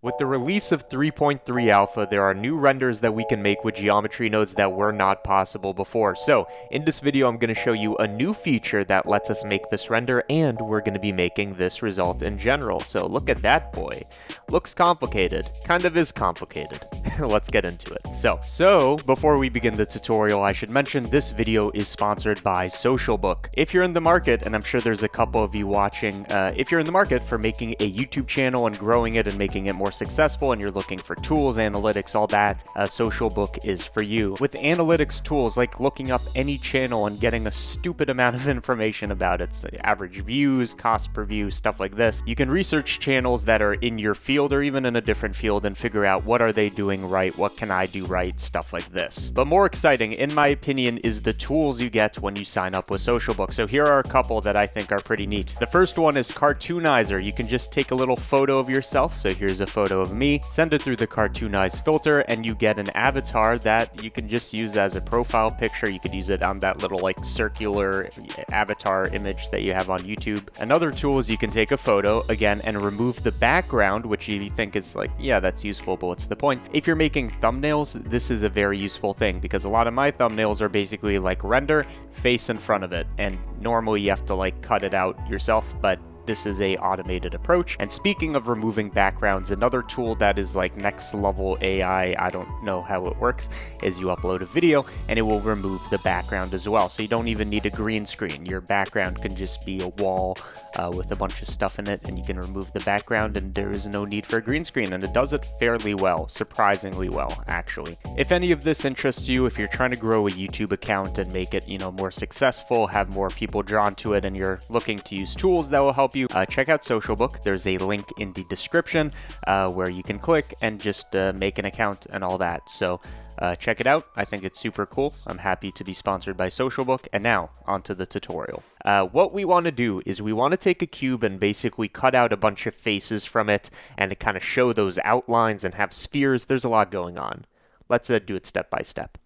With the release of 3.3 Alpha, there are new renders that we can make with geometry nodes that were not possible before. So, in this video, I'm going to show you a new feature that lets us make this render, and we're going to be making this result in general. So, look at that boy. Looks complicated. Kind of is complicated. Let's get into it. So, so, before we begin the tutorial, I should mention this video is sponsored by Socialbook. If you're in the market, and I'm sure there's a couple of you watching, uh, if you're in the market for making a YouTube channel and growing it and making it more successful and you're looking for tools, analytics, all that, a Socialbook is for you. With analytics tools like looking up any channel and getting a stupid amount of information about its average views, cost per view, stuff like this, you can research channels that are in your field or even in a different field and figure out what are they doing right, what can I do right, stuff like this. But more exciting, in my opinion, is the tools you get when you sign up with Socialbook. So here are a couple that I think are pretty neat. The first one is Cartoonizer. You can just take a little photo of yourself. So here's a photo of me, send it through the Cartoonize filter, and you get an avatar that you can just use as a profile picture. You could use it on that little like circular avatar image that you have on YouTube. Another tool is you can take a photo, again, and remove the background, which you think is like, yeah, that's useful, but what's the point? If you're making thumbnails, this is a very useful thing because a lot of my thumbnails are basically like render, face in front of it, and normally you have to like cut it out yourself, but this is a automated approach. And speaking of removing backgrounds, another tool that is like next level AI, I don't know how it works, is you upload a video and it will remove the background as well. So you don't even need a green screen. Your background can just be a wall uh, with a bunch of stuff in it and you can remove the background and there is no need for a green screen and it does it fairly well, surprisingly well, actually. If any of this interests you, if you're trying to grow a YouTube account and make it, you know, more successful, have more people drawn to it and you're looking to use tools that will help you you, uh, check out Socialbook. There's a link in the description uh, where you can click and just uh, make an account and all that. So uh, check it out. I think it's super cool. I'm happy to be sponsored by Socialbook. And now, onto the tutorial. Uh, what we want to do is we want to take a cube and basically cut out a bunch of faces from it and kind of show those outlines and have spheres. There's a lot going on. Let's uh, do it step by step.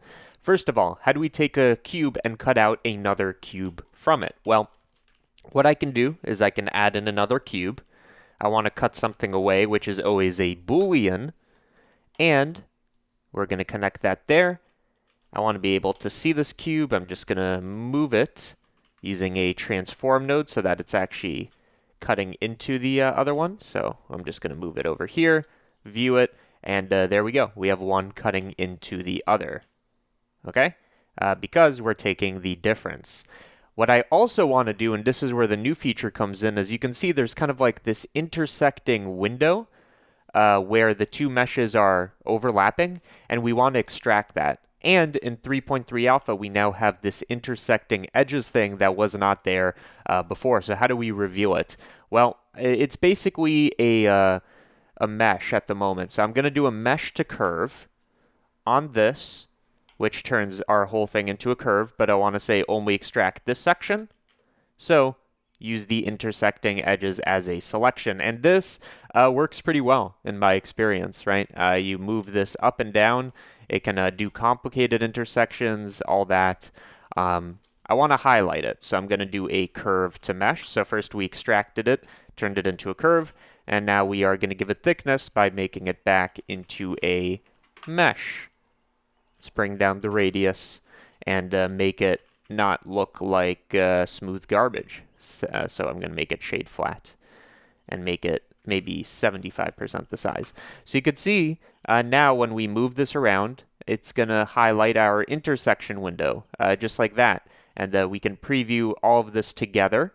First of all, how do we take a cube and cut out another cube from it? Well, what I can do is I can add in another cube. I want to cut something away, which is always a Boolean. And we're going to connect that there. I want to be able to see this cube. I'm just going to move it using a transform node so that it's actually cutting into the uh, other one. So I'm just going to move it over here, view it, and uh, there we go. We have one cutting into the other. Okay? Uh, because we're taking the difference. What I also want to do, and this is where the new feature comes in, as you can see there's kind of like this intersecting window uh, where the two meshes are overlapping, and we want to extract that. And in 3.3 alpha, we now have this intersecting edges thing that was not there uh, before. So how do we reveal it? Well, it's basically a, uh, a mesh at the moment. So I'm going to do a mesh to curve on this which turns our whole thing into a curve, but I want to say only extract this section. So use the intersecting edges as a selection. And this uh, works pretty well in my experience, right? Uh, you move this up and down. It can uh, do complicated intersections, all that. Um, I want to highlight it, so I'm going to do a curve to mesh. So first we extracted it, turned it into a curve, and now we are going to give it thickness by making it back into a mesh. Let's bring down the radius and uh, make it not look like uh, smooth garbage. So, uh, so I'm going to make it shade flat and make it maybe 75% the size. So you could see uh, now when we move this around, it's going to highlight our intersection window uh, just like that. And uh, we can preview all of this together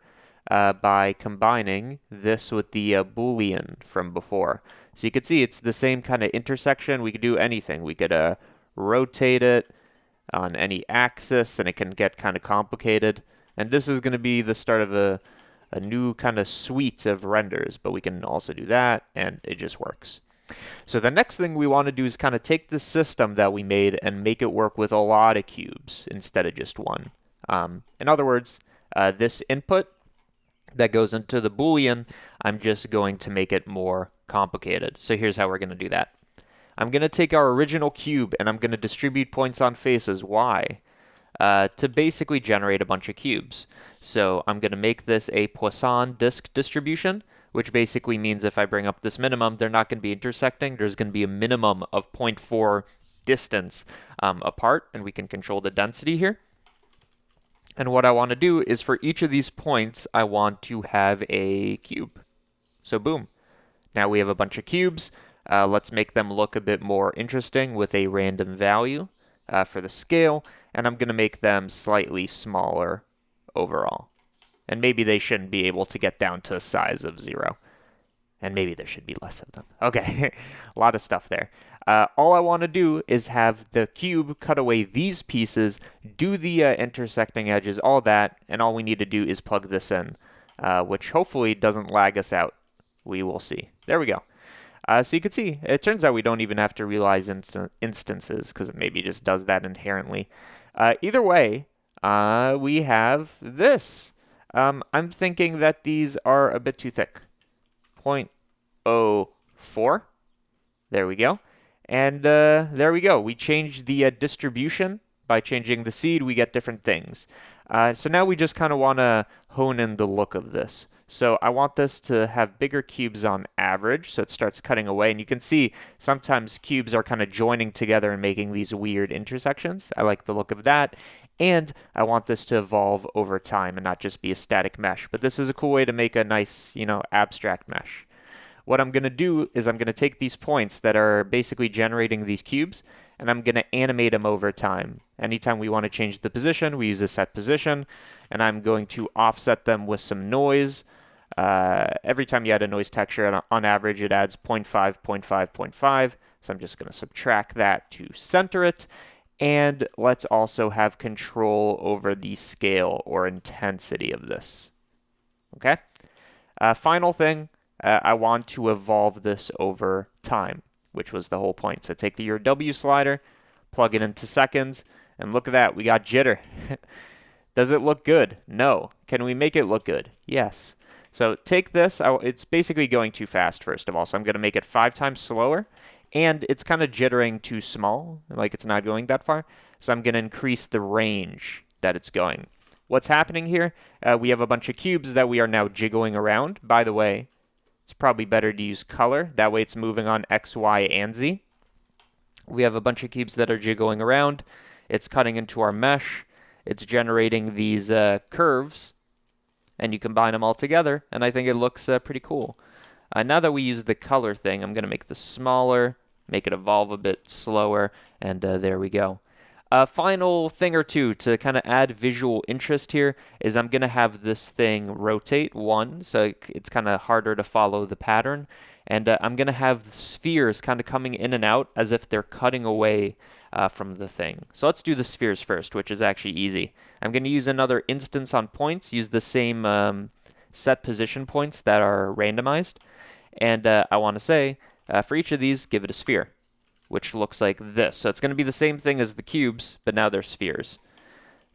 by combining this with the Boolean from before. So you could see it's the same kind of intersection. We could do anything. We could rotate it on any axis, and it can get kind of complicated. And this is going to be the start of a, a new kind of suite of renders, but we can also do that, and it just works. So the next thing we want to do is kind of take the system that we made and make it work with a lot of cubes instead of just one. Um, in other words, uh, this input that goes into the Boolean, I'm just going to make it more complicated. So here's how we're going to do that. I'm going to take our original cube and I'm going to distribute points on faces. Why? Uh, to basically generate a bunch of cubes. So I'm going to make this a Poisson disk distribution, which basically means if I bring up this minimum, they're not going to be intersecting. There's going to be a minimum of 0.4 distance um, apart, and we can control the density here. And what I want to do is for each of these points, I want to have a cube. So boom. Now we have a bunch of cubes. Uh, let's make them look a bit more interesting with a random value uh, for the scale. And I'm going to make them slightly smaller overall. And maybe they shouldn't be able to get down to a size of zero. And maybe there should be less of them. Okay, a lot of stuff there. Uh, all I want to do is have the cube cut away these pieces, do the uh, intersecting edges, all that, and all we need to do is plug this in, uh, which hopefully doesn't lag us out. We will see. There we go. Uh, so you can see, it turns out we don't even have to realize inst instances, because it maybe just does that inherently. Uh, either way, uh, we have this. Um, I'm thinking that these are a bit too thick. 0.04. There we go. And uh, there we go. We changed the uh, distribution. By changing the seed, we get different things. Uh, so now we just kind of want to hone in the look of this. So I want this to have bigger cubes on average, so it starts cutting away. And you can see sometimes cubes are kind of joining together and making these weird intersections. I like the look of that. And I want this to evolve over time and not just be a static mesh. But this is a cool way to make a nice, you know, abstract mesh. What I'm going to do is I'm going to take these points that are basically generating these cubes, and I'm going to animate them over time. Anytime we want to change the position, we use a set position, and I'm going to offset them with some noise. Uh, every time you add a noise texture, on average, it adds 0.5, 0.5, 0.5. So I'm just going to subtract that to center it. And let's also have control over the scale or intensity of this. Okay? Uh, final thing, uh, I want to evolve this over time, which was the whole point. So take the your W slider, plug it into seconds, and look at that, we got jitter. Does it look good? No. Can we make it look good? Yes. So take this, it's basically going too fast first of all, so I'm going to make it five times slower, and it's kind of jittering too small, like it's not going that far, so I'm going to increase the range that it's going. What's happening here? Uh, we have a bunch of cubes that we are now jiggling around. By the way, it's probably better to use color. That way it's moving on X, Y, and Z. We have a bunch of cubes that are jiggling around. It's cutting into our mesh. It's generating these uh, curves. And you combine them all together, and I think it looks uh, pretty cool. Uh, now that we use the color thing, I'm going to make this smaller, make it evolve a bit slower, and uh, there we go. A final thing or two to kind of add visual interest here is I'm going to have this thing rotate one, so it's kind of harder to follow the pattern. And uh, I'm going to have the spheres kind of coming in and out as if they're cutting away uh, from the thing. So let's do the spheres first, which is actually easy. I'm going to use another instance on points, use the same um, set position points that are randomized. And uh, I want to say, uh, for each of these, give it a sphere which looks like this. So it's going to be the same thing as the cubes, but now they're spheres.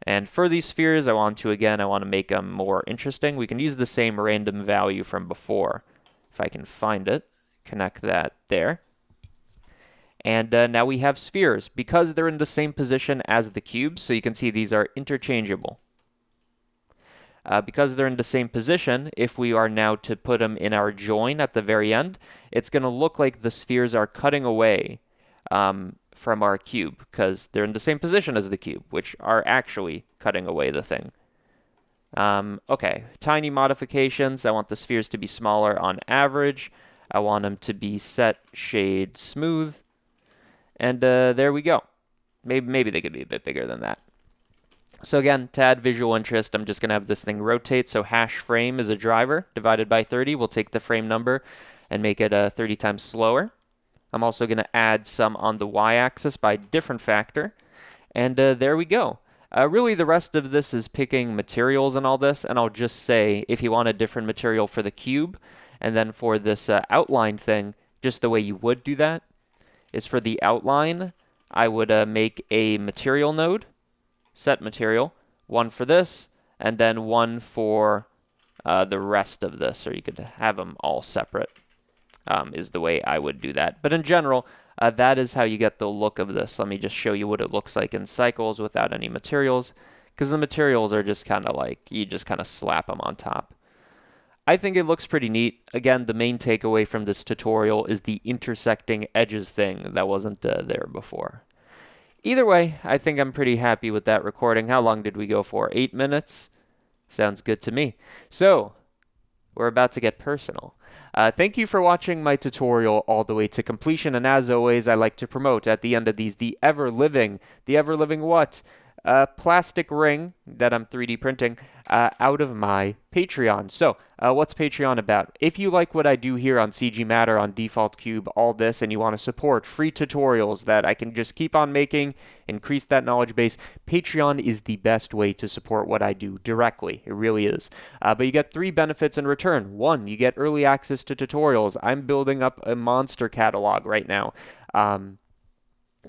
And for these spheres, I want to, again, I want to make them more interesting. We can use the same random value from before. If I can find it, connect that there. And uh, now we have spheres. Because they're in the same position as the cubes, so you can see these are interchangeable. Uh, because they're in the same position, if we are now to put them in our join at the very end, it's going to look like the spheres are cutting away um, from our cube because they're in the same position as the cube, which are actually cutting away the thing. Um, okay, tiny modifications. I want the spheres to be smaller on average. I want them to be set shade smooth. And uh, there we go. Maybe, maybe they could be a bit bigger than that. So again, to add visual interest, I'm just going to have this thing rotate. So hash frame is a driver divided by 30. We'll take the frame number and make it uh, 30 times slower. I'm also going to add some on the y-axis by different factor. And uh, there we go. Uh, really, the rest of this is picking materials and all this, and I'll just say if you want a different material for the cube, and then for this uh, outline thing, just the way you would do that is for the outline, I would uh, make a material node, set material, one for this, and then one for uh, the rest of this, or you could have them all separate um, is the way I would do that. But in general, uh, that is how you get the look of this. Let me just show you what it looks like in cycles without any materials, because the materials are just kind of like, you just kind of slap them on top. I think it looks pretty neat. Again, the main takeaway from this tutorial is the intersecting edges thing that wasn't uh, there before. Either way, I think I'm pretty happy with that recording. How long did we go for? Eight minutes? Sounds good to me. So, we're about to get personal. Uh, thank you for watching my tutorial all the way to completion, and as always, I like to promote at the end of these the ever-living, the ever-living what? A plastic ring that I'm 3D printing uh, out of my Patreon. So, uh, what's Patreon about? If you like what I do here on CG Matter, on Default Cube, all this, and you want to support free tutorials that I can just keep on making, increase that knowledge base, Patreon is the best way to support what I do directly. It really is. Uh, but you get three benefits in return. One, you get early access to tutorials. I'm building up a monster catalog right now. Um,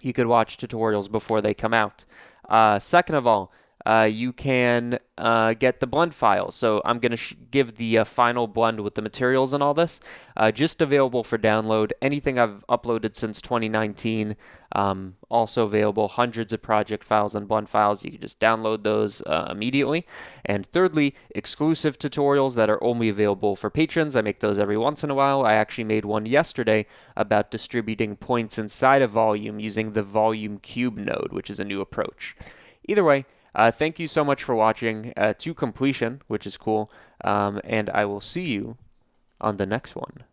you could watch tutorials before they come out. Uh, second of all, uh, you can uh, get the blend file. So I'm going to give the uh, final blend with the materials and all this, uh, just available for download. Anything I've uploaded since 2019, um, also available. Hundreds of project files and blend files. You can just download those uh, immediately. And thirdly, exclusive tutorials that are only available for patrons. I make those every once in a while. I actually made one yesterday about distributing points inside a volume using the volume cube node, which is a new approach. Either way, uh, thank you so much for watching uh, to completion, which is cool, um, and I will see you on the next one.